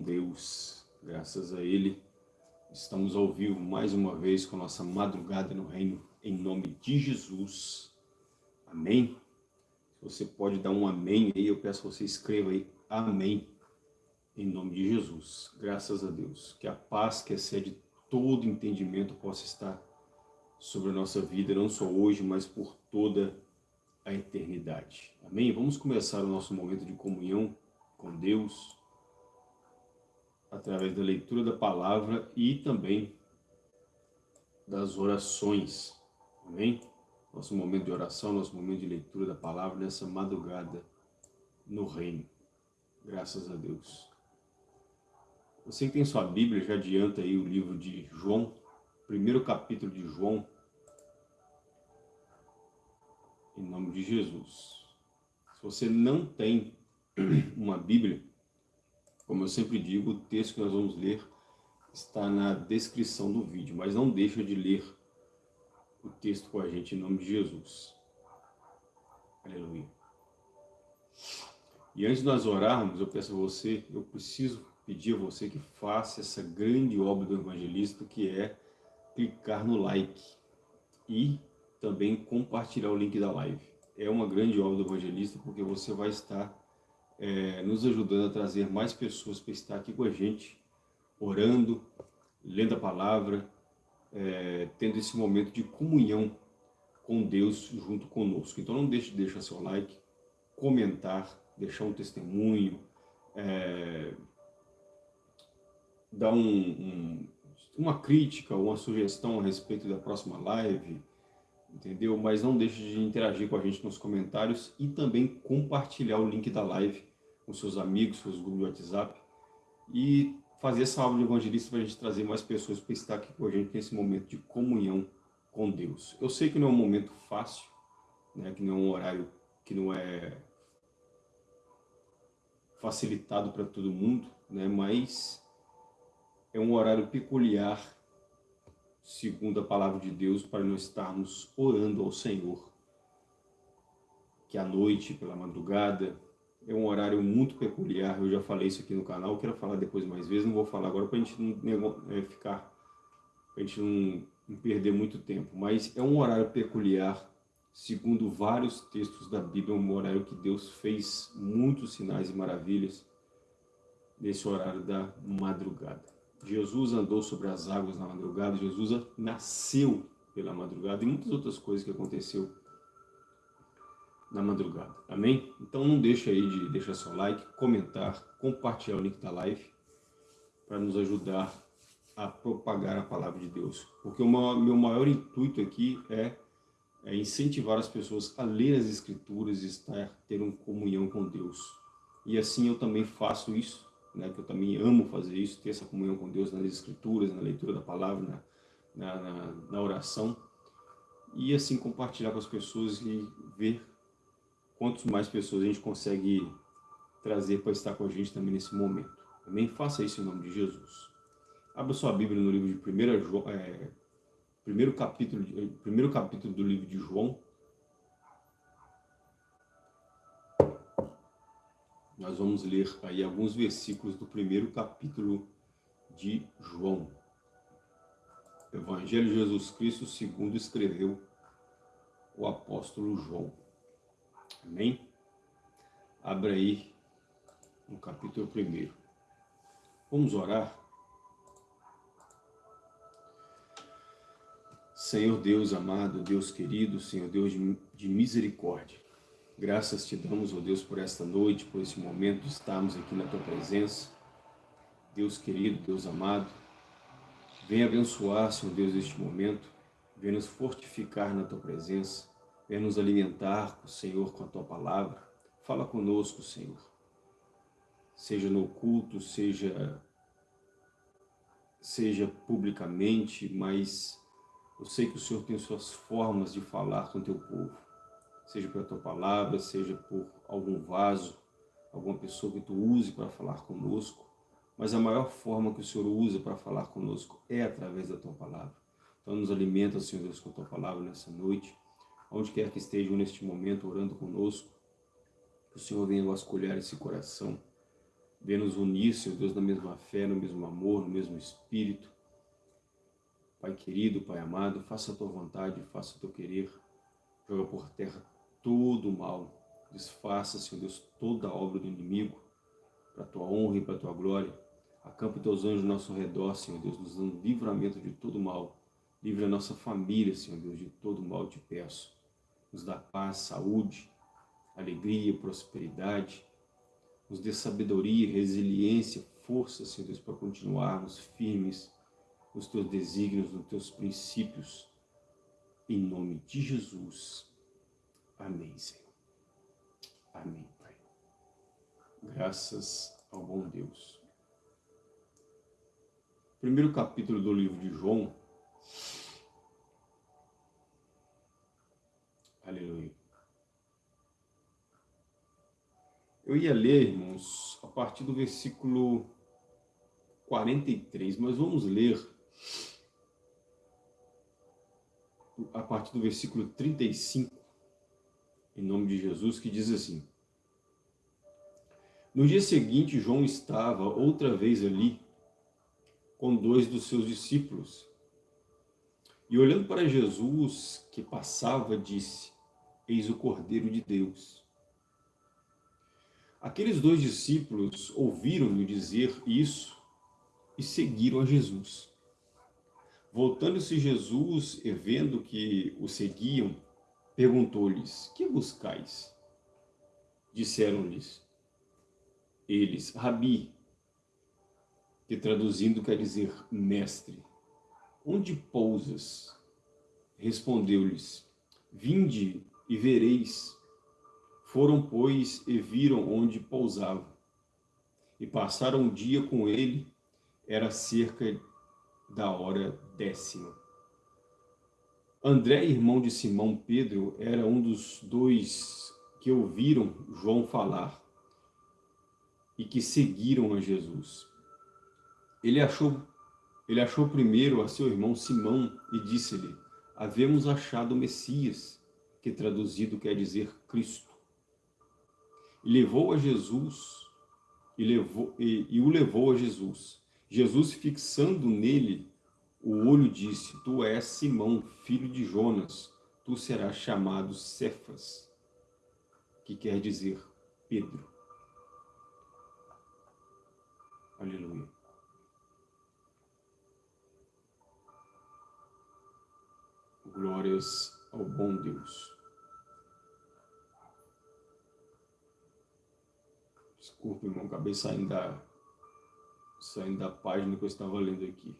Deus. Graças a Ele, estamos ao vivo mais uma vez com nossa madrugada no reino, em nome de Jesus. Amém? Se você pode dar um amém aí, eu peço que você escreva aí, amém, em nome de Jesus. Graças a Deus. Que a paz que excede todo entendimento possa estar sobre a nossa vida, não só hoje, mas por toda a eternidade. Amém? Vamos começar o nosso momento de comunhão com Deus, através da leitura da palavra e também das orações. Amém? Nosso momento de oração, nosso momento de leitura da palavra nessa madrugada no reino. Graças a Deus. Você que tem sua Bíblia, já adianta aí o livro de João, primeiro capítulo de João, em nome de Jesus. Se você não tem uma Bíblia, como eu sempre digo, o texto que nós vamos ler está na descrição do vídeo, mas não deixa de ler o texto com a gente em nome de Jesus. Aleluia. E antes de nós orarmos, eu peço a você, eu preciso pedir a você que faça essa grande obra do evangelista, que é clicar no like e também compartilhar o link da live. É uma grande obra do evangelista, porque você vai estar é, nos ajudando a trazer mais pessoas para estar aqui com a gente, orando, lendo a palavra, é, tendo esse momento de comunhão com Deus junto conosco. Então não deixe de deixar seu like, comentar, deixar um testemunho, é, dar um, um, uma crítica, uma sugestão a respeito da próxima live, entendeu? Mas não deixe de interagir com a gente nos comentários e também compartilhar o link da live com seus amigos, seus grupos de WhatsApp e fazer essa aula de evangelista para a gente trazer mais pessoas para estar aqui com a gente nesse momento de comunhão com Deus. Eu sei que não é um momento fácil, né, que não é um horário que não é facilitado para todo mundo, né, mas é um horário peculiar, segundo a palavra de Deus, para nós estarmos orando ao Senhor. Que à noite, pela madrugada, é um horário muito peculiar, eu já falei isso aqui no canal, quero falar depois mais vezes, não vou falar agora para a gente não é, ficar, para a gente não, não perder muito tempo, mas é um horário peculiar, segundo vários textos da Bíblia, é um horário que Deus fez muitos sinais e maravilhas nesse horário da madrugada. Jesus andou sobre as águas na madrugada, Jesus nasceu pela madrugada e muitas outras coisas que aconteceu na madrugada. Amém? Então não deixa aí de deixar seu like, comentar, compartilhar o link da live para nos ajudar a propagar a palavra de Deus. Porque o meu maior intuito aqui é, é incentivar as pessoas a ler as escrituras e estar, ter uma comunhão com Deus. E assim eu também faço isso, né, que eu também amo fazer isso, ter essa comunhão com Deus nas escrituras, na leitura da palavra, na, na, na oração. E assim compartilhar com as pessoas e ver quantas mais pessoas a gente consegue trazer para estar com a gente também nesse momento. Também faça isso em nome de Jesus. Abra sua Bíblia no livro de 1 João, é, primeiro, capítulo, primeiro capítulo do livro de João. Nós vamos ler aí alguns versículos do primeiro capítulo de João. Evangelho de Jesus Cristo segundo escreveu o apóstolo João. Amém? Abra aí no capítulo 1. Vamos orar? Senhor Deus amado, Deus querido, Senhor Deus de misericórdia, graças te damos, ó oh Deus, por esta noite, por esse momento estarmos aqui na Tua presença. Deus querido, Deus amado, venha abençoar, Senhor Deus, este momento, venha nos fortificar na Tua presença, Venha nos alimentar, Senhor, com a Tua Palavra. Fala conosco, Senhor. Seja no culto, seja, seja publicamente, mas eu sei que o Senhor tem suas formas de falar com o Teu povo. Seja pela Tua Palavra, seja por algum vaso, alguma pessoa que Tu use para falar conosco. Mas a maior forma que o Senhor usa para falar conosco é através da Tua Palavra. Então nos alimenta, Senhor Deus, com a Tua Palavra nessa noite onde quer que estejam neste momento orando conosco, que o Senhor venha vasculhar esse coração, Venha nos unir, Senhor Deus, na mesma fé, no mesmo amor, no mesmo espírito. Pai querido, Pai amado, faça a tua vontade, faça o teu querer. Joga por terra todo o mal. Desfaça, Senhor Deus, toda a obra do inimigo, para a tua honra e para a tua glória. Acampa teus anjos ao nosso redor, Senhor Deus, nos dando livramento de todo mal. Livre a nossa família, Senhor Deus, de todo mal, te peço. Nos dá paz, saúde, alegria, prosperidade. Nos dê sabedoria, resiliência, força, Senhor Deus, para continuarmos firmes nos teus desígnios, nos teus princípios. Em nome de Jesus. Amém, Senhor. Amém, Pai. Graças ao bom Deus. Primeiro capítulo do livro de João. Aleluia. Eu ia ler, irmãos, a partir do versículo 43, mas vamos ler a partir do versículo 35, em nome de Jesus, que diz assim, No dia seguinte, João estava outra vez ali, com dois dos seus discípulos, e olhando para Jesus, que passava, disse, Eis o Cordeiro de Deus. Aqueles dois discípulos ouviram-no dizer isso e seguiram a Jesus. Voltando-se Jesus e vendo que o seguiam, perguntou-lhes, que buscais? Disseram-lhes, eles, Rabi, que traduzindo quer dizer mestre, onde pousas? Respondeu-lhes, vinde e vereis. Foram, pois, e viram onde pousava. E passaram um dia com ele, era cerca da hora décima. André, irmão de Simão Pedro, era um dos dois que ouviram João falar e que seguiram a Jesus. Ele achou, ele achou primeiro a seu irmão Simão e disse-lhe, havemos achado o Messias, que traduzido quer dizer Cristo. E levou a Jesus, e, levou, e, e o levou a Jesus. Jesus, fixando nele o olho, disse, Tu és Simão, filho de Jonas, tu serás chamado Cefas, que quer dizer Pedro. Aleluia. Glórias ao bom Deus. Desculpa, irmão, acabei saindo da, saindo da página que eu estava lendo aqui.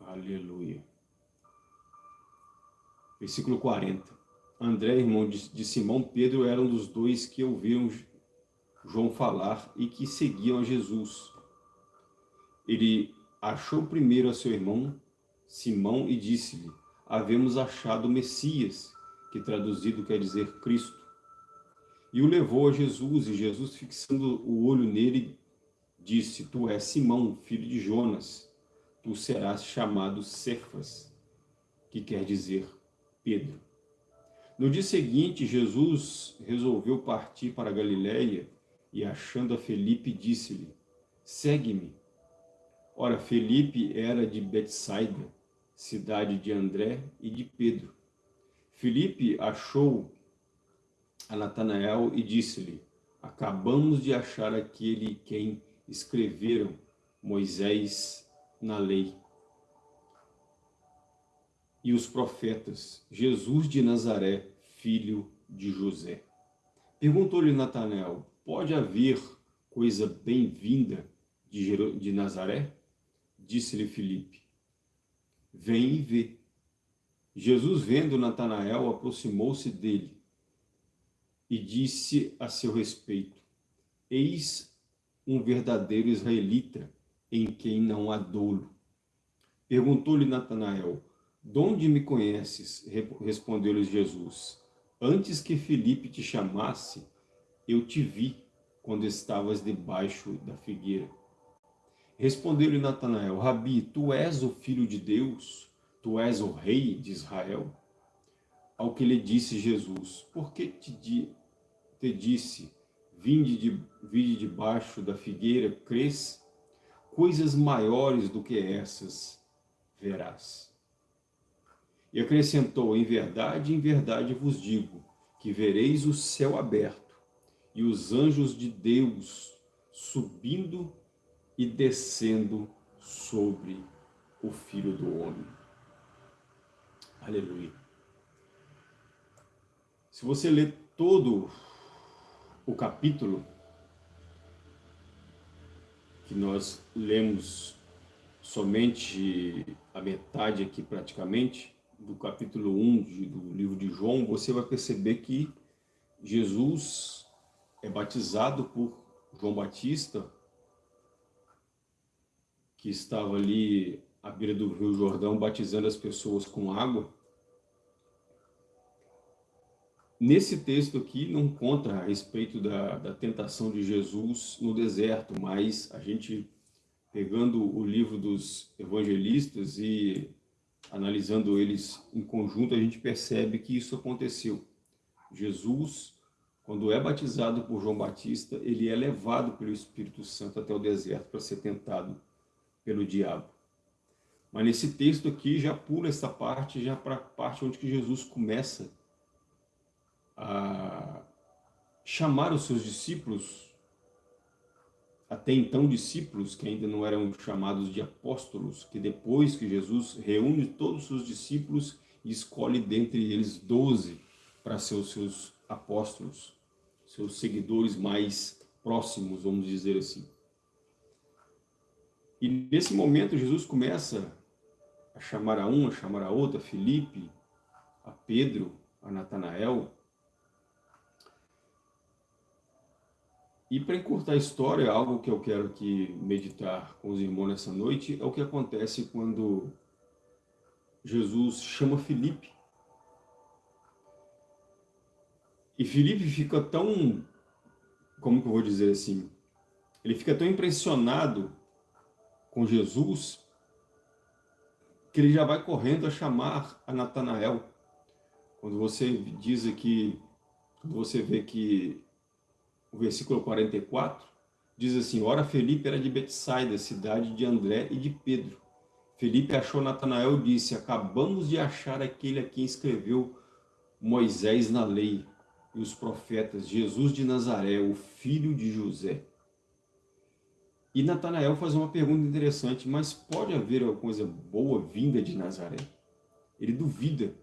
Aleluia. Versículo 40. André, irmão de Simão Pedro, era um dos dois que ouviram João falar e que seguiam a Jesus. Ele achou primeiro a seu irmão Simão e disse-lhe, havemos achado o Messias, que traduzido quer dizer Cristo. E o levou a Jesus, e Jesus, fixando o olho nele, disse, Tu és Simão, filho de Jonas, tu serás chamado Cefas, que quer dizer Pedro. No dia seguinte, Jesus resolveu partir para Galiléia e, achando a Felipe, disse-lhe, segue-me. Ora, Felipe era de Betsaida, cidade de André e de Pedro. Felipe achou a Natanael e disse-lhe, acabamos de achar aquele quem escreveram Moisés na lei e os profetas, Jesus de Nazaré, filho de José. Perguntou-lhe Natanael, pode haver coisa bem-vinda de, de Nazaré? Disse-lhe Filipe, vem e vê. Jesus, vendo Natanael, aproximou-se dele e disse a seu respeito, eis um verdadeiro israelita, em quem não há dolo. Perguntou-lhe Natanael, de onde me conheces? Respondeu-lhe Jesus, antes que Felipe te chamasse, eu te vi quando estavas debaixo da figueira. Respondeu-lhe Natanael, Rabi, tu és o filho de Deus, tu és o rei de Israel? Ao que lhe disse Jesus, por que te, te disse, vinde, de, vinde da figueira, cresce, coisas maiores do que essas verás. E acrescentou, em verdade, em verdade vos digo, que vereis o céu aberto e os anjos de Deus subindo e descendo sobre o Filho do Homem. Aleluia. Se você ler todo o capítulo que nós lemos somente a metade aqui praticamente, do capítulo 1 de, do livro de João, você vai perceber que Jesus é batizado por João Batista, que estava ali à beira do Rio Jordão batizando as pessoas com água. Nesse texto aqui não conta a respeito da, da tentação de Jesus no deserto, mas a gente pegando o livro dos evangelistas e analisando eles em conjunto, a gente percebe que isso aconteceu. Jesus, quando é batizado por João Batista, ele é levado pelo Espírito Santo até o deserto para ser tentado pelo diabo. Mas nesse texto aqui já pula essa parte, já para a parte onde que Jesus começa a chamar os seus discípulos até então discípulos que ainda não eram chamados de apóstolos, que depois que Jesus reúne todos os seus discípulos e escolhe dentre eles doze para ser os seus apóstolos, seus seguidores mais próximos, vamos dizer assim. E nesse momento Jesus começa a chamar a um, a chamar a outra, a Felipe, a Pedro, a Natanael, E para encurtar a história, algo que eu quero aqui meditar com os irmãos nessa noite, é o que acontece quando Jesus chama Felipe. E Felipe fica tão, como que eu vou dizer assim, ele fica tão impressionado com Jesus, que ele já vai correndo a chamar a Natanael. Quando você diz aqui, quando você vê que o versículo 44, diz assim, Ora Felipe era de Betsaida, cidade de André e de Pedro. Felipe achou Natanael e disse, acabamos de achar aquele a quem escreveu Moisés na lei e os profetas, Jesus de Nazaré, o filho de José. E Natanael faz uma pergunta interessante, mas pode haver alguma coisa boa vinda de Nazaré? Ele duvida.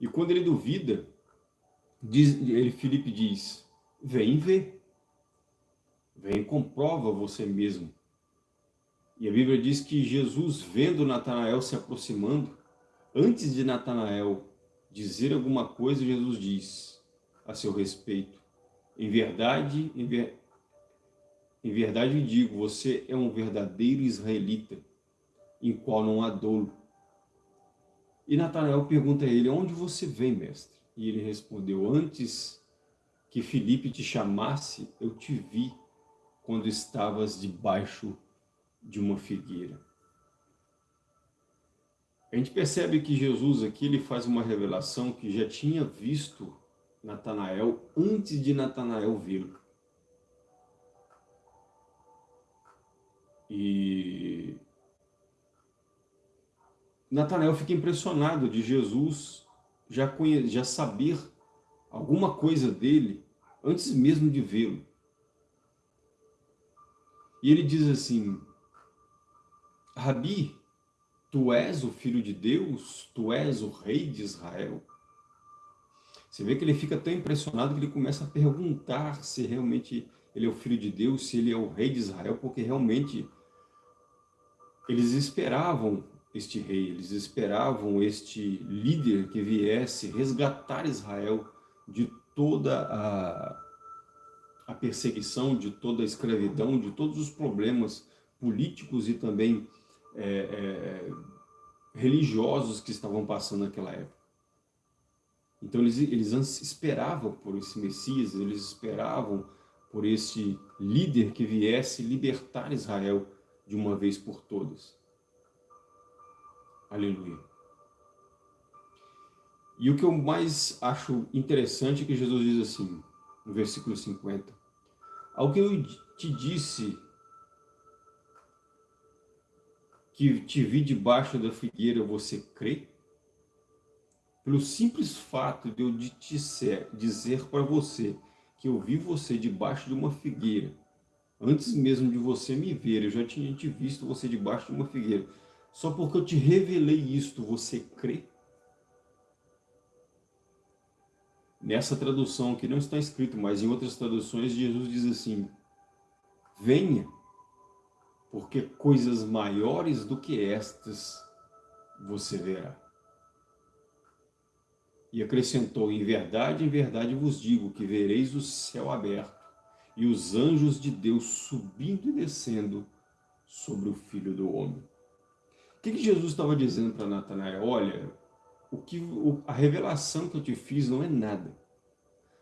E quando ele duvida, diz, ele, Felipe diz, vem ver. Vem comprova você mesmo. E a Bíblia diz que Jesus, vendo Natanael se aproximando, antes de Natanael dizer alguma coisa, Jesus diz a seu respeito, em verdade, em, ver... em verdade digo, você é um verdadeiro israelita, em qual não há dolo. E Natanael pergunta a ele, onde você vem, mestre? E ele respondeu, antes que Felipe te chamasse, eu te vi quando estavas debaixo de uma figueira. A gente percebe que Jesus aqui ele faz uma revelação que já tinha visto Natanael antes de Natanael vê-lo. E Natanael fica impressionado de Jesus já, conhe... já saber alguma coisa dele antes mesmo de vê-lo. E ele diz assim, Rabi, tu és o filho de Deus, tu és o rei de Israel. Você vê que ele fica tão impressionado que ele começa a perguntar se realmente ele é o filho de Deus, se ele é o rei de Israel, porque realmente eles esperavam este rei, eles esperavam este líder que viesse resgatar Israel de toda a, a perseguição, de toda a escravidão, de todos os problemas políticos e também é, é, religiosos que estavam passando naquela época. Então eles, eles esperavam por esse Messias, eles esperavam por esse líder que viesse libertar Israel de uma vez por todas. Aleluia. E o que eu mais acho interessante é que Jesus diz assim, no versículo 50. Ao que eu te disse que te vi debaixo da figueira, você crê? Pelo simples fato de eu te dizer para você que eu vi você debaixo de uma figueira, antes mesmo de você me ver, eu já tinha te visto você debaixo de uma figueira. Só porque eu te revelei isto, você crê? Nessa tradução aqui não está escrito, mas em outras traduções Jesus diz assim, venha, porque coisas maiores do que estas você verá. E acrescentou, em verdade, em verdade vos digo, que vereis o céu aberto, e os anjos de Deus subindo e descendo sobre o Filho do Homem. O que, que Jesus estava dizendo para Natanael? Olha, o que, a revelação que eu te fiz não é nada.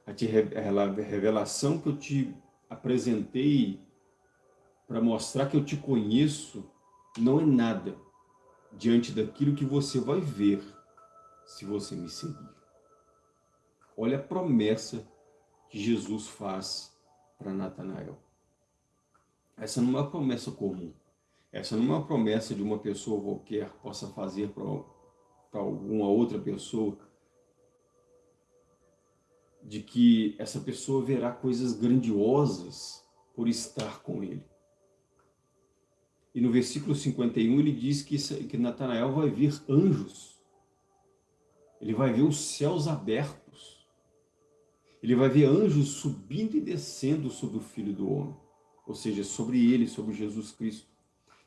A, te, a revelação que eu te apresentei para mostrar que eu te conheço não é nada diante daquilo que você vai ver se você me seguir. Olha a promessa que Jesus faz para Natanael. Essa não é uma promessa comum. Essa não é uma promessa de uma pessoa qualquer possa fazer para alguma outra pessoa, de que essa pessoa verá coisas grandiosas por estar com ele. E no versículo 51 ele diz que, que Natanael vai ver anjos. Ele vai ver os céus abertos. Ele vai ver anjos subindo e descendo sobre o Filho do Homem. Ou seja, sobre ele, sobre Jesus Cristo.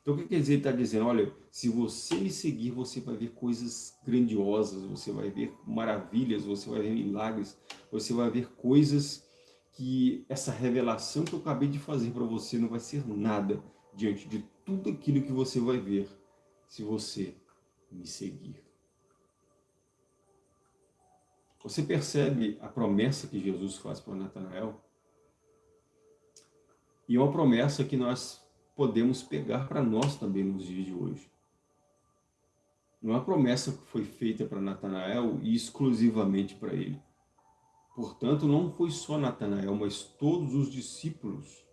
Então o que quer dizer? Ele está dizendo, olha, se você me seguir, você vai ver coisas grandiosas, você vai ver maravilhas, você vai ver milagres, você vai ver coisas que essa revelação que eu acabei de fazer para você não vai ser nada diante de tudo aquilo que você vai ver se você me seguir. Você percebe a promessa que Jesus faz para Natanael? E é uma promessa que nós podemos pegar para nós também nos dias de hoje. Não é uma promessa que foi feita para Natanael e exclusivamente para ele. Portanto, não foi só Natanael, mas todos os discípulos,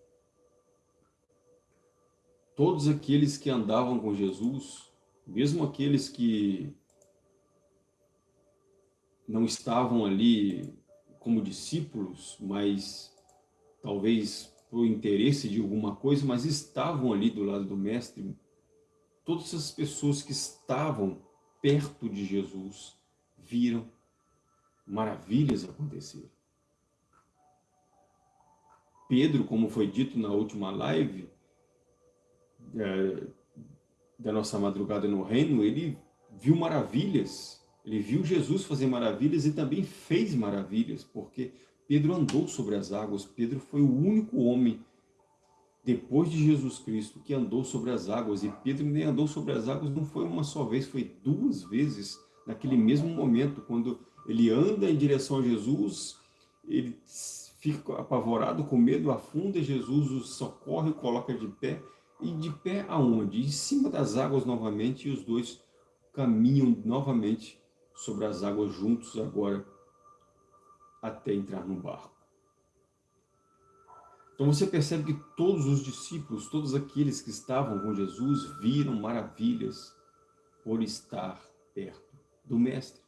todos aqueles que andavam com Jesus, mesmo aqueles que não estavam ali como discípulos, mas talvez por interesse de alguma coisa, mas estavam ali do lado do mestre, todas essas pessoas que estavam perto de Jesus viram maravilhas acontecer. Pedro, como foi dito na última live é, da nossa madrugada no reino, ele viu maravilhas, ele viu Jesus fazer maravilhas e também fez maravilhas, porque Pedro andou sobre as águas, Pedro foi o único homem depois de Jesus Cristo que andou sobre as águas, e Pedro nem andou sobre as águas, não foi uma só vez, foi duas vezes, naquele mesmo momento, quando ele anda em direção a Jesus, ele fica apavorado, com medo, afunda, Jesus o socorre, coloca de pé, e de pé aonde? Em cima das águas novamente, e os dois caminham novamente sobre as águas juntos agora, até entrar no barco. Então você percebe que todos os discípulos, todos aqueles que estavam com Jesus, viram maravilhas por estar perto do Mestre.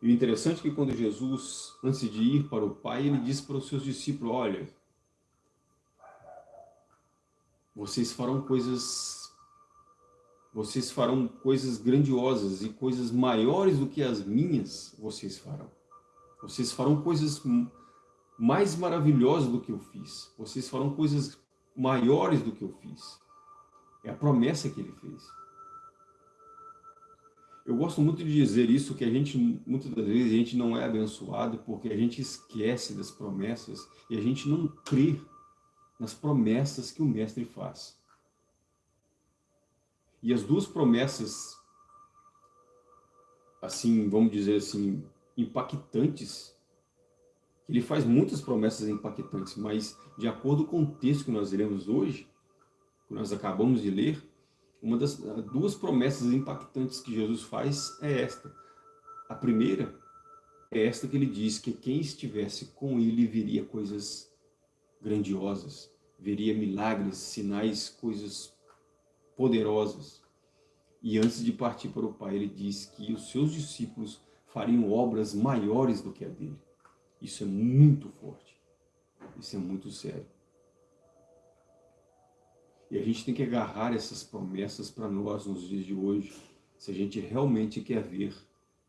E o interessante é que quando Jesus, antes de ir para o Pai, ele disse para os seus discípulos, olha, vocês farão coisas vocês farão coisas grandiosas e coisas maiores do que as minhas, vocês farão. Vocês farão coisas mais maravilhosas do que eu fiz. Vocês farão coisas maiores do que eu fiz. É a promessa que ele fez. Eu gosto muito de dizer isso, que a gente, muitas das vezes, a gente não é abençoado porque a gente esquece das promessas e a gente não crê nas promessas que o Mestre faz. E as duas promessas, assim, vamos dizer assim, impactantes. Ele faz muitas promessas impactantes, mas de acordo com o texto que nós lemos hoje, que nós acabamos de ler, uma das duas promessas impactantes que Jesus faz é esta. A primeira é esta que ele diz que quem estivesse com ele veria coisas grandiosas, veria milagres, sinais, coisas poderosas. E antes de partir para o Pai, ele diz que os seus discípulos fariam obras maiores do que a dele. Isso é muito forte. Isso é muito sério. E a gente tem que agarrar essas promessas para nós nos dias de hoje, se a gente realmente quer ver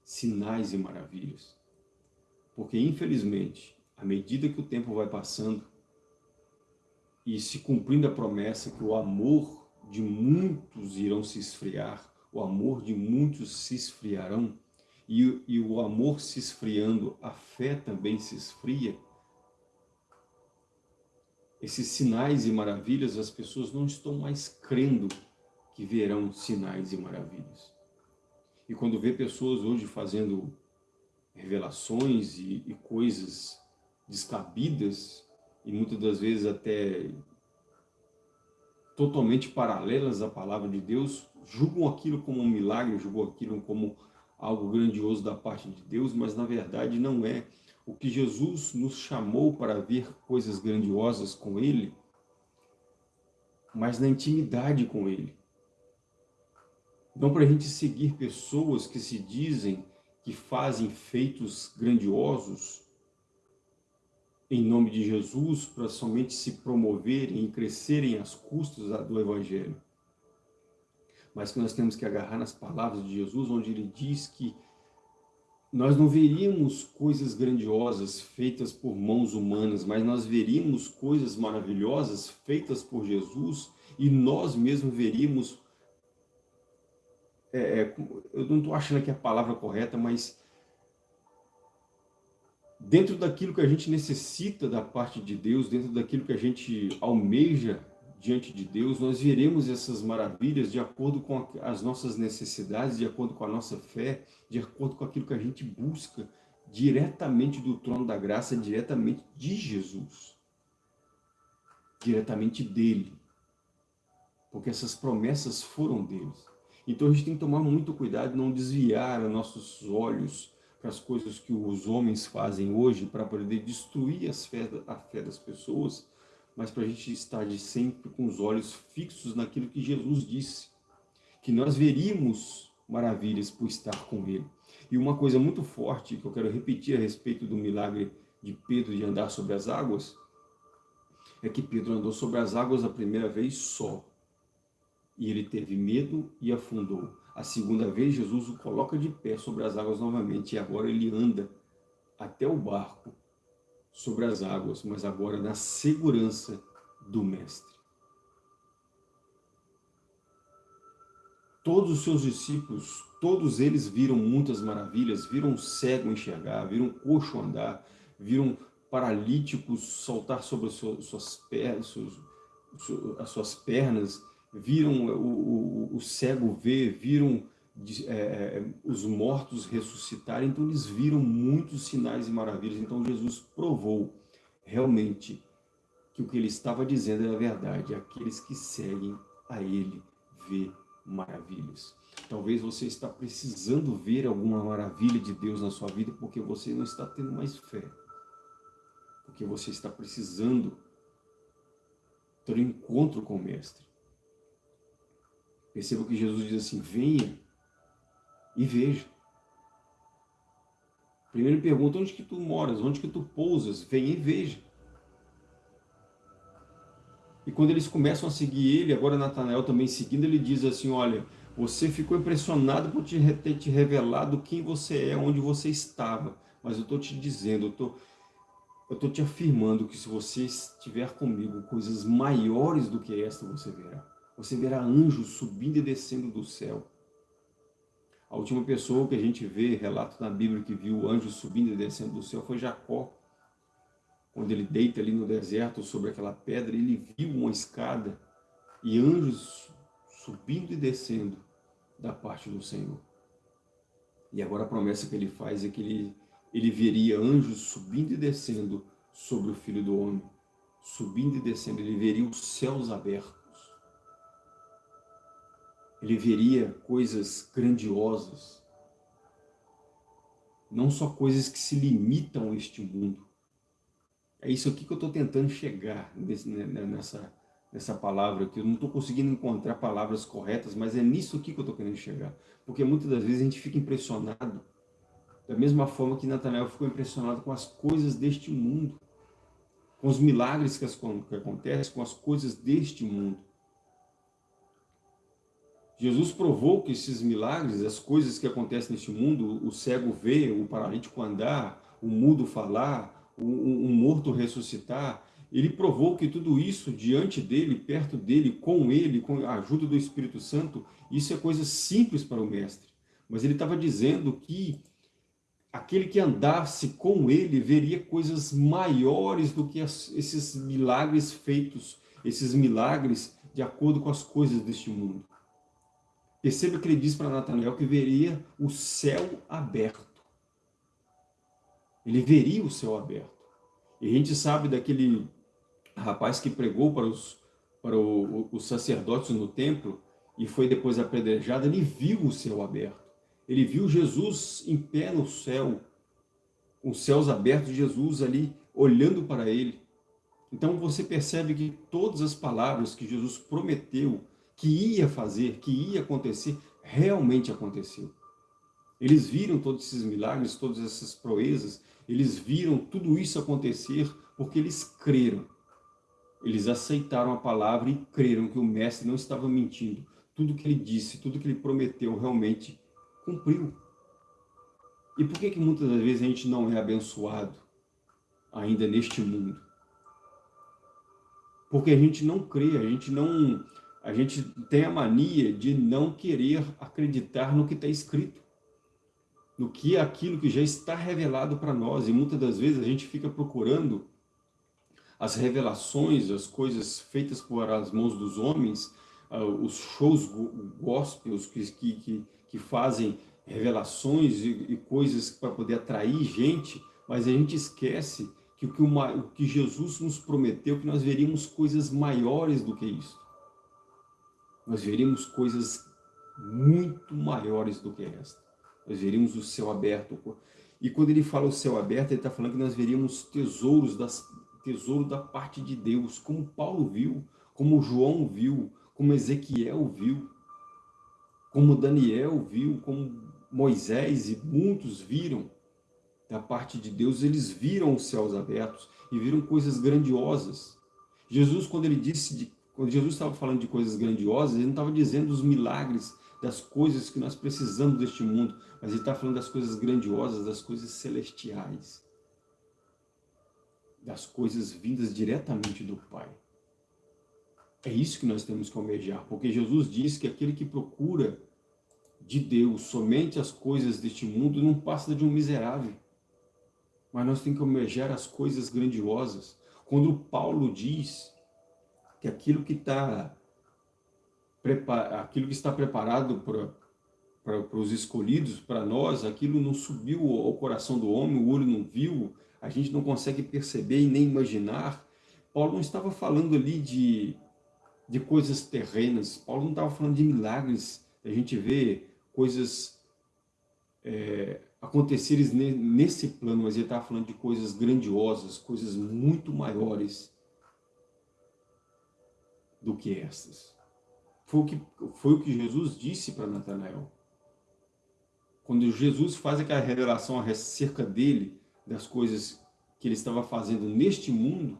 sinais e maravilhas. Porque, infelizmente, à medida que o tempo vai passando e se cumprindo a promessa que o amor de muitos irão se esfriar, o amor de muitos se esfriarão, e, e o amor se esfriando, a fé também se esfria, esses sinais e maravilhas, as pessoas não estão mais crendo que verão sinais e maravilhas. E quando vê pessoas hoje fazendo revelações e, e coisas descabidas, e muitas das vezes até totalmente paralelas à palavra de Deus, julgam aquilo como um milagre, julgam aquilo como algo grandioso da parte de Deus, mas na verdade não é. O que Jesus nos chamou para ver coisas grandiosas com Ele, mas na intimidade com Ele. Não para a gente seguir pessoas que se dizem que fazem feitos grandiosos em nome de Jesus para somente se promoverem e crescerem às custas do Evangelho. Mas que nós temos que agarrar nas palavras de Jesus, onde ele diz que nós não veríamos coisas grandiosas feitas por mãos humanas, mas nós veríamos coisas maravilhosas feitas por Jesus e nós mesmos veríamos, é, é eu não estou achando aqui a palavra correta, mas dentro daquilo que a gente necessita da parte de Deus, dentro daquilo que a gente almeja diante de Deus, nós veremos essas maravilhas de acordo com as nossas necessidades, de acordo com a nossa fé, de acordo com aquilo que a gente busca diretamente do trono da graça, diretamente de Jesus, diretamente dele, porque essas promessas foram deles. Então a gente tem que tomar muito cuidado, não desviar nossos olhos as coisas que os homens fazem hoje para poder destruir as fé, a fé das pessoas, mas para a gente estar de sempre com os olhos fixos naquilo que Jesus disse, que nós veríamos maravilhas por estar com Ele. E uma coisa muito forte que eu quero repetir a respeito do milagre de Pedro de andar sobre as águas, é que Pedro andou sobre as águas a primeira vez só, e ele teve medo e afundou. A segunda vez, Jesus o coloca de pé sobre as águas novamente, e agora ele anda até o barco, sobre as águas, mas agora na segurança do Mestre. Todos os seus discípulos, todos eles viram muitas maravilhas, viram cego enxergar, viram coxo andar, viram paralíticos saltar sobre as suas, pernas, as suas pernas, viram o, o, o cego ver, viram é, é, os mortos ressuscitarem, então eles viram muitos sinais e maravilhas, então Jesus provou realmente que o que ele estava dizendo era verdade, aqueles que seguem a ele vê maravilhas. Talvez você está precisando ver alguma maravilha de Deus na sua vida porque você não está tendo mais fé, porque você está precisando ter um encontro com o Mestre. Perceba que Jesus diz assim, venha e veja. Primeiro pergunta, onde que tu moras? Onde que tu pousas? Venha e veja. E quando eles começam a seguir ele, agora Natanael também seguindo, ele diz assim, olha, você ficou impressionado por ter te revelado quem você é, onde você estava. Mas eu estou te dizendo, eu estou eu estou te afirmando que se você estiver comigo, coisas maiores do que esta você verá. Você verá anjos subindo e descendo do céu. A última pessoa que a gente vê, relato na Bíblia, que viu anjos subindo e descendo do céu foi Jacó. Quando ele deita ali no deserto sobre aquela pedra, ele viu uma escada e anjos subindo e descendo da parte do Senhor. E agora a promessa que ele faz é que ele, ele veria anjos subindo e descendo sobre o Filho do Homem. Subindo e descendo, ele veria os céus abertos ele veria coisas grandiosas. não só coisas que se limitam a este mundo. É isso aqui que eu estou tentando chegar né, né, nessa, nessa palavra aqui. Eu não estou conseguindo encontrar palavras corretas, mas é nisso aqui que eu estou querendo chegar. Porque muitas das vezes a gente fica impressionado, da mesma forma que Natanael ficou impressionado com as coisas deste mundo, com os milagres que, as, que acontecem, com as coisas deste mundo. Jesus provou que esses milagres, as coisas que acontecem neste mundo, o cego vê, o paralítico andar, o mudo falar, o, um morto ressuscitar, ele provou que tudo isso diante dele, perto dele, com ele, com a ajuda do Espírito Santo, isso é coisa simples para o mestre. Mas ele estava dizendo que aquele que andasse com ele veria coisas maiores do que esses milagres feitos, esses milagres de acordo com as coisas deste mundo. Perceba que ele diz para Natanael que veria o céu aberto. Ele veria o céu aberto. E a gente sabe daquele rapaz que pregou para os, para o, os sacerdotes no templo e foi depois apedrejado, ele viu o céu aberto. Ele viu Jesus em pé no céu, com os céus abertos, Jesus ali olhando para ele. Então você percebe que todas as palavras que Jesus prometeu que ia fazer, que ia acontecer, realmente aconteceu. Eles viram todos esses milagres, todas essas proezas, eles viram tudo isso acontecer porque eles creram. Eles aceitaram a palavra e creram que o mestre não estava mentindo. Tudo que ele disse, tudo que ele prometeu realmente cumpriu. E por que que muitas das vezes a gente não é abençoado ainda neste mundo? Porque a gente não crê, a gente não a gente tem a mania de não querer acreditar no que está escrito, no que é aquilo que já está revelado para nós, e muitas das vezes a gente fica procurando as revelações, as coisas feitas por as mãos dos homens, uh, os shows gospels que, que, que fazem revelações e, e coisas para poder atrair gente, mas a gente esquece que o que, uma, o que Jesus nos prometeu, que nós veríamos coisas maiores do que isso nós veríamos coisas muito maiores do que esta. Nós veríamos o céu aberto. E quando ele fala o céu aberto, ele está falando que nós veríamos tesouros das, tesouro da parte de Deus, como Paulo viu, como João viu, como Ezequiel viu, como Daniel viu, como Moisés e muitos viram da parte de Deus, eles viram os céus abertos e viram coisas grandiosas. Jesus, quando ele disse de quando Jesus estava falando de coisas grandiosas, ele não estava dizendo os milagres das coisas que nós precisamos deste mundo, mas ele está falando das coisas grandiosas, das coisas celestiais, das coisas vindas diretamente do Pai. É isso que nós temos que almejar, porque Jesus diz que aquele que procura de Deus somente as coisas deste mundo não passa de um miserável. Mas nós temos que almejar as coisas grandiosas. Quando Paulo diz que aquilo que está aquilo que está preparado para os escolhidos, para nós, aquilo não subiu ao coração do homem, o olho não viu, a gente não consegue perceber e nem imaginar. Paulo não estava falando ali de, de coisas terrenas, Paulo não estava falando de milagres, a gente vê coisas é, acontecerem nesse plano, mas ele estava falando de coisas grandiosas, coisas muito maiores, do que estas. Foi o que, foi o que Jesus disse para Natanael. Quando Jesus faz aquela revelação acerca dele, das coisas que ele estava fazendo neste mundo,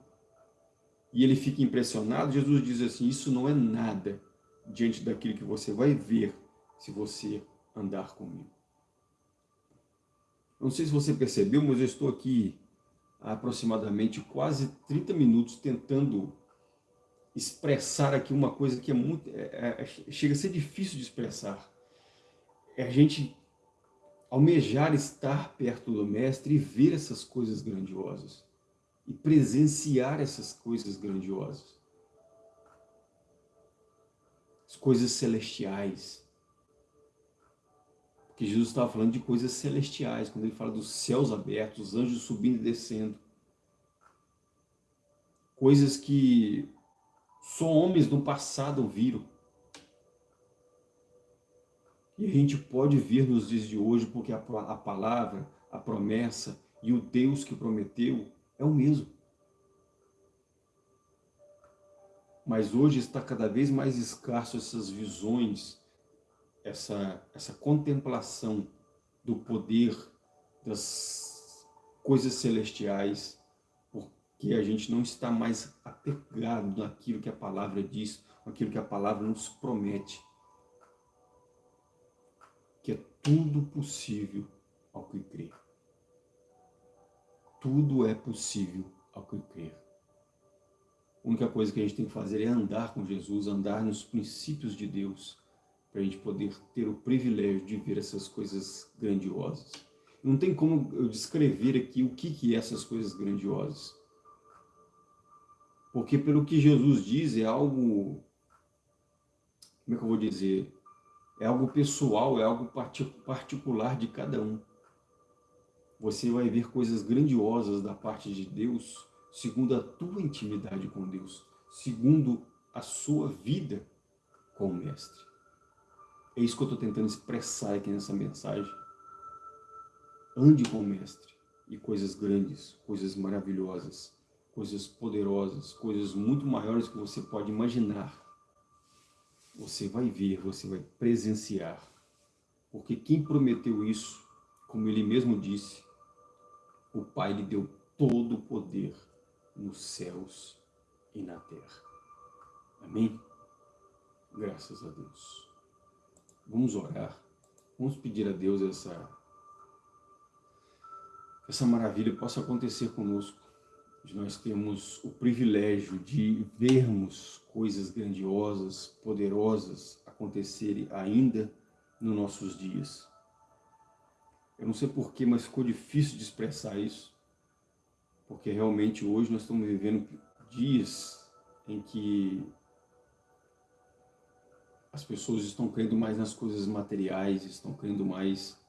e ele fica impressionado, Jesus diz assim, isso não é nada diante daquilo que você vai ver se você andar comigo. Não sei se você percebeu, mas eu estou aqui há aproximadamente quase 30 minutos tentando expressar aqui uma coisa que é muito, é, é, chega a ser difícil de expressar. É a gente almejar estar perto do Mestre e ver essas coisas grandiosas. E presenciar essas coisas grandiosas. As coisas celestiais. Porque Jesus estava falando de coisas celestiais, quando ele fala dos céus abertos, os anjos subindo e descendo. Coisas que só homens no passado viram. E a gente pode ver nos dias de hoje, porque a, a palavra, a promessa e o Deus que prometeu é o mesmo. Mas hoje está cada vez mais escasso essas visões, essa, essa contemplação do poder das coisas celestiais, porque a gente não está mais apegado naquilo que a palavra diz, naquilo que a palavra nos promete. Que é tudo possível ao que crê. Tudo é possível ao que crer. A única coisa que a gente tem que fazer é andar com Jesus, andar nos princípios de Deus, para a gente poder ter o privilégio de ver essas coisas grandiosas. Não tem como eu descrever aqui o que, que é essas coisas grandiosas. Porque pelo que Jesus diz, é algo, como é que eu vou dizer? É algo pessoal, é algo particular de cada um. Você vai ver coisas grandiosas da parte de Deus segundo a tua intimidade com Deus, segundo a sua vida com o Mestre. É isso que eu estou tentando expressar aqui nessa mensagem. Ande com o Mestre e coisas grandes, coisas maravilhosas, coisas poderosas, coisas muito maiores que você pode imaginar. Você vai ver, você vai presenciar. Porque quem prometeu isso, como ele mesmo disse, o Pai lhe deu todo o poder nos céus e na terra. Amém? Graças a Deus. Vamos orar. Vamos pedir a Deus essa, essa maravilha possa acontecer conosco. Nós temos o privilégio de vermos coisas grandiosas, poderosas acontecerem ainda nos nossos dias. Eu não sei porquê, mas ficou difícil de expressar isso porque realmente hoje nós estamos vivendo dias em que as pessoas estão crendo mais nas coisas materiais, estão crendo mais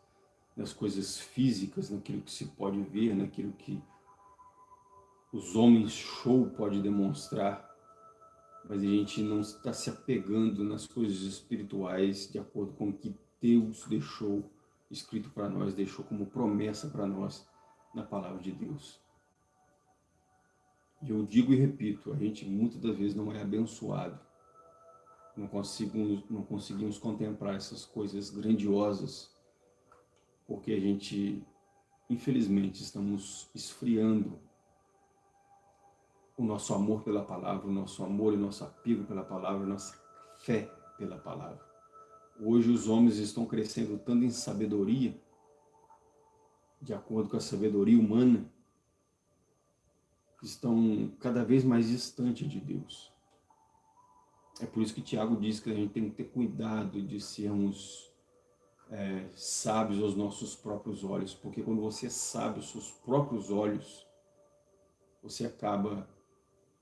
nas coisas físicas, naquilo que se pode ver, naquilo que os homens show pode demonstrar, mas a gente não está se apegando nas coisas espirituais de acordo com o que Deus deixou escrito para nós, deixou como promessa para nós na palavra de Deus. E eu digo e repito, a gente muitas das vezes não é abençoado. Não conseguimos, não conseguimos contemplar essas coisas grandiosas, porque a gente, infelizmente, estamos esfriando o nosso amor pela palavra, o nosso amor e o nosso apego pela palavra, a nossa fé pela palavra. Hoje os homens estão crescendo tanto em sabedoria, de acordo com a sabedoria humana, estão cada vez mais distantes de Deus. É por isso que Tiago diz que a gente tem que ter cuidado de sermos é, sábios aos nossos próprios olhos, porque quando você é aos seus próprios olhos, você acaba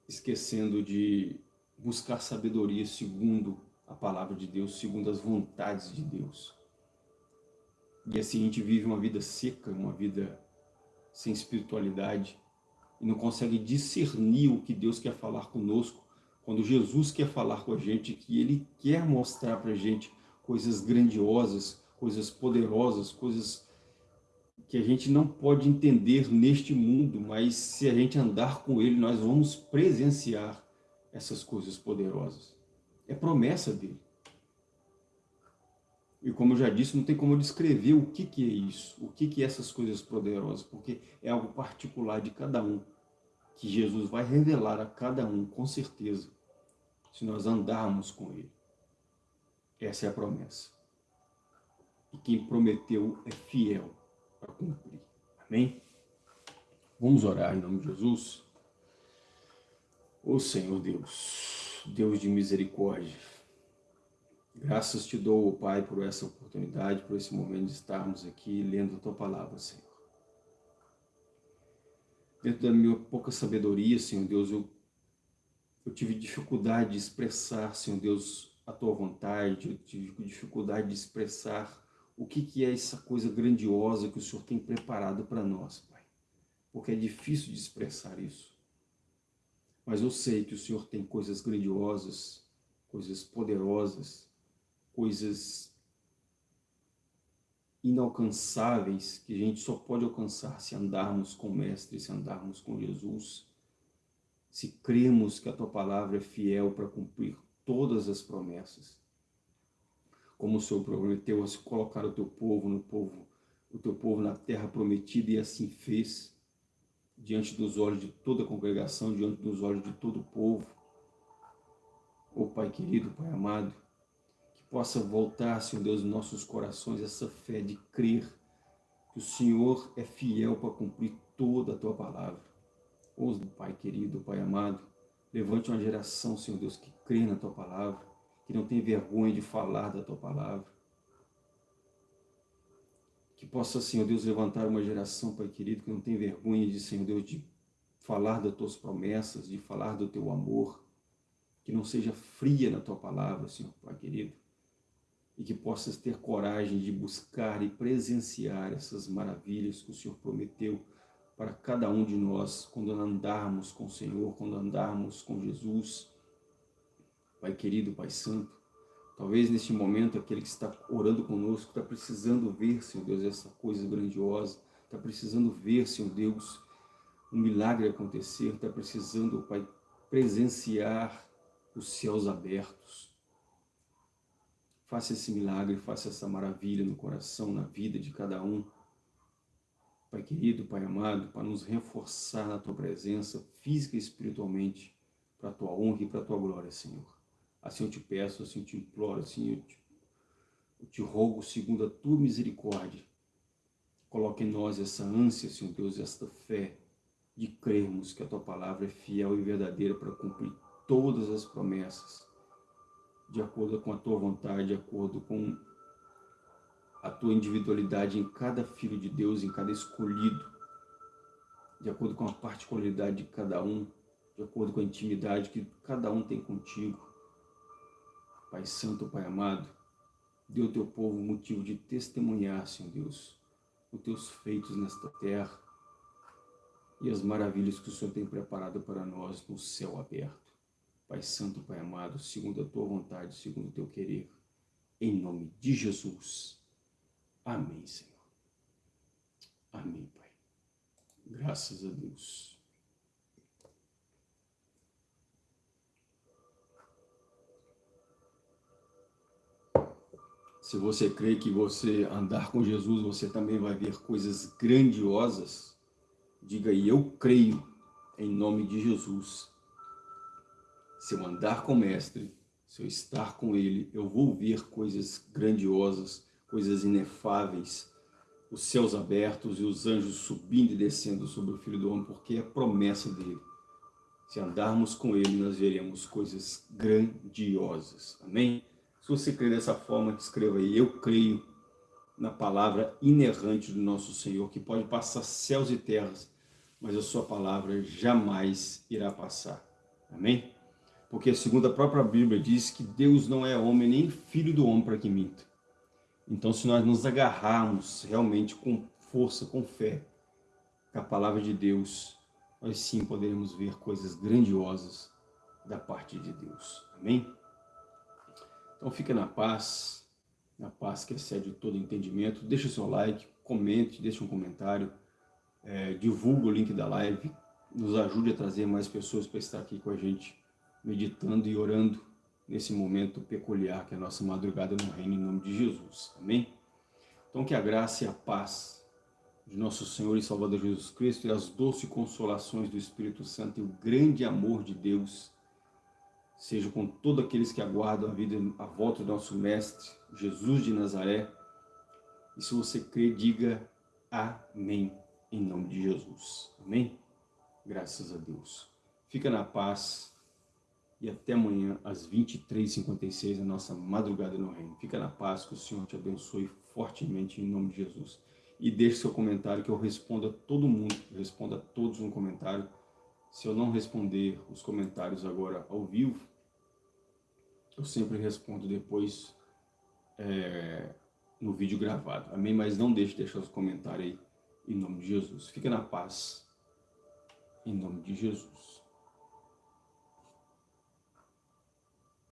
esquecendo de buscar sabedoria segundo a palavra de Deus, segundo as vontades de Deus. E assim a gente vive uma vida seca, uma vida sem espiritualidade, e não consegue discernir o que Deus quer falar conosco, quando Jesus quer falar com a gente, que Ele quer mostrar para a gente coisas grandiosas, coisas poderosas, coisas que a gente não pode entender neste mundo, mas se a gente andar com Ele, nós vamos presenciar essas coisas poderosas. É promessa dele. E como eu já disse, não tem como descrever o que, que é isso, o que, que é essas coisas poderosas, porque é algo particular de cada um, que Jesus vai revelar a cada um, com certeza, se nós andarmos com Ele. Essa é a promessa. E quem prometeu é fiel para cumprir. Amém? Vamos orar em nome de Jesus. Ô Senhor Deus, Deus de misericórdia, Graças te dou, Pai, por essa oportunidade, por esse momento de estarmos aqui lendo a Tua Palavra, Senhor. Dentro da minha pouca sabedoria, Senhor Deus, eu, eu tive dificuldade de expressar, Senhor Deus, a Tua vontade, eu tive dificuldade de expressar o que, que é essa coisa grandiosa que o Senhor tem preparado para nós, Pai. Porque é difícil de expressar isso. Mas eu sei que o Senhor tem coisas grandiosas, coisas poderosas, coisas inalcançáveis que a gente só pode alcançar se andarmos com o Mestre, se andarmos com Jesus, se cremos que a Tua Palavra é fiel para cumprir todas as promessas. Como o Senhor prometeu a se colocar o Teu povo no povo, o Teu povo na terra prometida e assim fez, diante dos olhos de toda a congregação, diante dos olhos de todo o povo. Ô Pai querido, Pai amado, possa voltar, Senhor Deus, em nossos corações essa fé de crer que o Senhor é fiel para cumprir toda a Tua palavra. Ouça, Pai querido, Pai amado, levante uma geração, Senhor Deus, que crê na Tua palavra, que não tem vergonha de falar da Tua palavra. Que possa, Senhor Deus, levantar uma geração, Pai querido, que não tem vergonha de, Senhor Deus, de falar das Tuas promessas, de falar do Teu amor, que não seja fria na Tua palavra, Senhor, Pai querido, e que possas ter coragem de buscar e presenciar essas maravilhas que o Senhor prometeu para cada um de nós quando andarmos com o Senhor, quando andarmos com Jesus. Pai querido, Pai Santo, talvez neste momento aquele que está orando conosco está precisando ver, Senhor Deus, essa coisa grandiosa, está precisando ver, Senhor Deus, um milagre acontecer, está precisando, Pai, presenciar os céus abertos, Faça esse milagre, faça essa maravilha no coração, na vida de cada um. Pai querido, Pai amado, para nos reforçar na Tua presença, física e espiritualmente, para a Tua honra e para a Tua glória, Senhor. Assim eu te peço, assim eu te imploro, assim eu te, eu te rogo, segundo a Tua misericórdia, coloque em nós essa ânsia, Senhor Deus, esta fé de crermos que a Tua palavra é fiel e verdadeira para cumprir todas as promessas de acordo com a tua vontade, de acordo com a tua individualidade em cada filho de Deus, em cada escolhido, de acordo com a particularidade de cada um, de acordo com a intimidade que cada um tem contigo. Pai Santo, Pai amado, dê ao teu povo motivo de testemunhar, Senhor Deus, os teus feitos nesta terra e as maravilhas que o Senhor tem preparado para nós no céu aberto. Pai Santo, Pai amado, segundo a Tua vontade, segundo o Teu querer, em nome de Jesus. Amém, Senhor. Amém, Pai. Graças a Deus. Se você crê que você andar com Jesus, você também vai ver coisas grandiosas, diga aí, eu creio, em nome de Jesus se eu andar com o Mestre, se eu estar com Ele, eu vou ver coisas grandiosas, coisas inefáveis, os céus abertos e os anjos subindo e descendo sobre o Filho do Homem, porque é promessa dele. Se andarmos com Ele, nós veremos coisas grandiosas. Amém? Se você crê dessa forma, escreva aí, eu creio na palavra inerrante do nosso Senhor, que pode passar céus e terras, mas a sua palavra jamais irá passar. Amém? porque segundo a própria Bíblia diz que Deus não é homem nem filho do homem para que minta. Então se nós nos agarrarmos realmente com força, com fé, com a palavra de Deus, nós sim poderemos ver coisas grandiosas da parte de Deus. Amém? Então fica na paz, na paz que excede todo entendimento. Deixa o seu like, comente, deixa um comentário, é, divulga o link da live, nos ajude a trazer mais pessoas para estar aqui com a gente meditando e orando nesse momento peculiar que é a nossa madrugada no reino em nome de Jesus. Amém? Então que a graça e a paz de nosso Senhor e Salvador Jesus Cristo e as doces consolações do Espírito Santo e o grande amor de Deus seja com todos aqueles que aguardam a vida a volta do nosso Mestre, Jesus de Nazaré. E se você crê, diga Amém, em nome de Jesus. Amém? Graças a Deus. Fica na paz e até amanhã às 23h56, a nossa madrugada no reino. Fica na paz, que o Senhor te abençoe fortemente em nome de Jesus. E deixe seu comentário que eu respondo a todo mundo, respondo a todos no comentário. Se eu não responder os comentários agora ao vivo, eu sempre respondo depois é, no vídeo gravado. Amém? Mas não deixe de deixar os comentários aí em nome de Jesus. Fica na paz em nome de Jesus.